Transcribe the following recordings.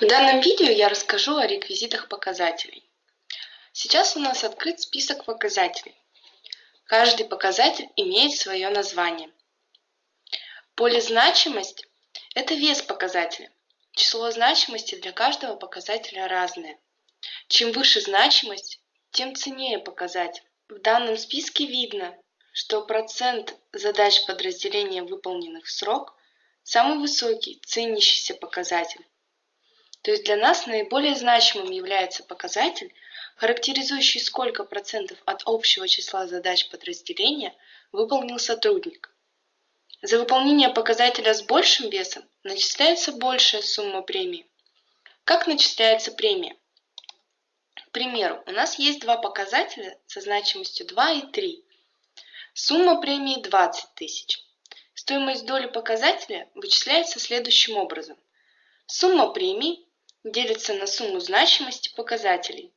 В данном видео я расскажу о реквизитах показателей. Сейчас у нас открыт список показателей. Каждый показатель имеет свое название. Поле значимость – это вес показателя. Число значимости для каждого показателя разное. Чем выше значимость, тем ценнее показатель. В данном списке видно, что процент задач подразделения, выполненных в срок, самый высокий, ценящийся показатель. То есть для нас наиболее значимым является показатель, характеризующий сколько процентов от общего числа задач подразделения выполнил сотрудник. За выполнение показателя с большим весом начисляется большая сумма премии. Как начисляется премия? К примеру, у нас есть два показателя со значимостью 2 и 3. Сумма премии 20 тысяч. Стоимость доли показателя вычисляется следующим образом. Сумма премий делится на сумму значимости показателей.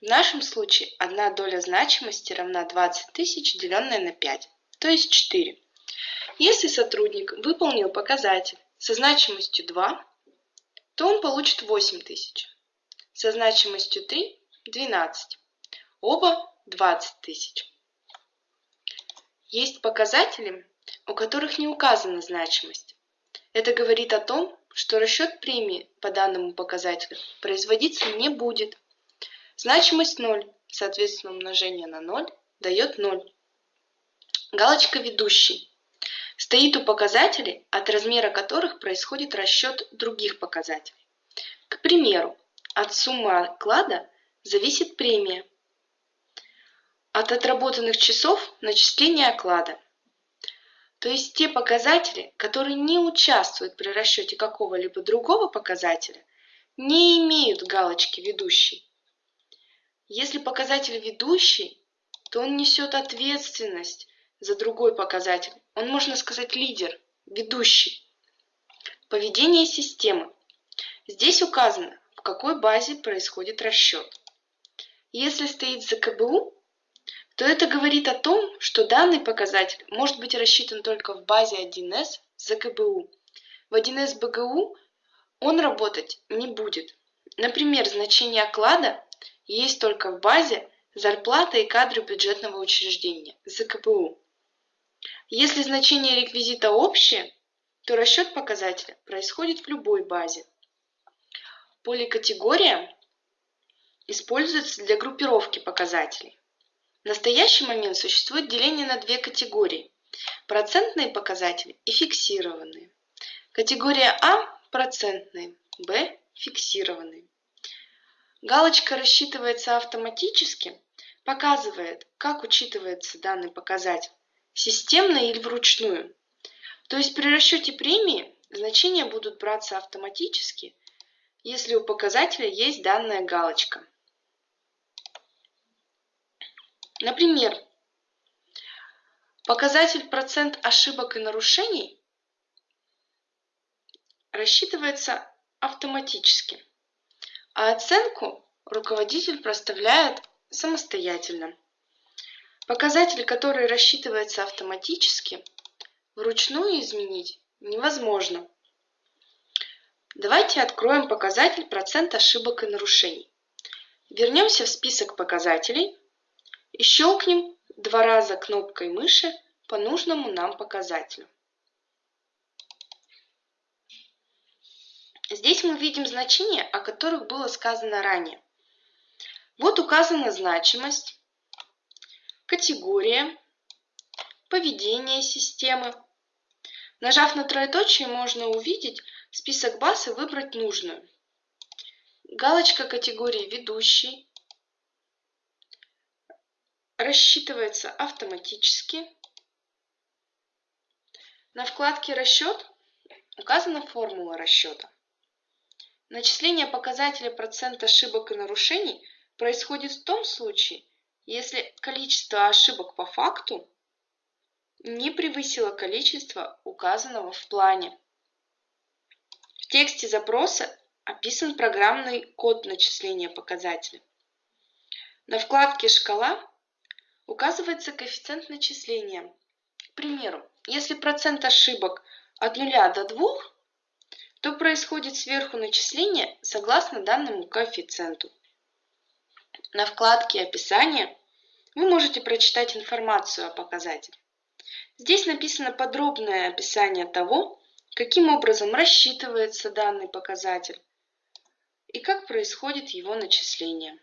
В нашем случае одна доля значимости равна 20 тысяч, деленная на 5, то есть 4. Если сотрудник выполнил показатель со значимостью 2, то он получит 8 тысяч. Со значимостью 3 – 12. Оба 20 тысяч. Есть показатели, у которых не указана значимость. Это говорит о том, что расчет премии по данному показателю производиться не будет. Значимость 0, соответственно умножение на 0 дает 0. Галочка «Ведущий» стоит у показателей, от размера которых происходит расчет других показателей. К примеру, от суммы оклада зависит премия. От отработанных часов начисление оклада то есть те показатели, которые не участвуют при расчете какого-либо другого показателя, не имеют галочки «ведущий». Если показатель ведущий, то он несет ответственность за другой показатель. Он, можно сказать, лидер, ведущий. Поведение системы. Здесь указано, в какой базе происходит расчет. Если стоит за КБУ, то это говорит о том, что данный показатель может быть рассчитан только в базе 1С за КБУ. В 1С БГУ он работать не будет. Например, значение оклада есть только в базе зарплата и кадры бюджетного учреждения за КПУ. Если значение реквизита общее, то расчет показателя происходит в любой базе. Поле категория используется для группировки показателей. В настоящий момент существует деление на две категории – процентные показатели и фиксированные. Категория А – процентные, Б – фиксированные. Галочка рассчитывается автоматически, показывает, как учитывается данный показатель – системно или вручную. То есть при расчете премии значения будут браться автоматически, если у показателя есть данная галочка – Например, показатель процент ошибок и нарушений рассчитывается автоматически, а оценку руководитель проставляет самостоятельно. Показатель, который рассчитывается автоматически, вручную изменить невозможно. Давайте откроем показатель процент ошибок и нарушений. Вернемся в список показателей и щелкнем два раза кнопкой мыши по нужному нам показателю. Здесь мы видим значения, о которых было сказано ранее. Вот указана значимость, категория, поведение системы. Нажав на троеточие, можно увидеть список баз и выбрать нужную. Галочка категории «Ведущий», рассчитывается автоматически. На вкладке «Расчет» указана формула расчета. Начисление показателя процент ошибок и нарушений происходит в том случае, если количество ошибок по факту не превысило количество, указанного в плане. В тексте запроса описан программный код начисления показателя. На вкладке «Шкала» указывается коэффициент начисления. К примеру, если процент ошибок от 0 до 2, то происходит сверху начисление согласно данному коэффициенту. На вкладке «Описание» вы можете прочитать информацию о показателе. Здесь написано подробное описание того, каким образом рассчитывается данный показатель и как происходит его начисление.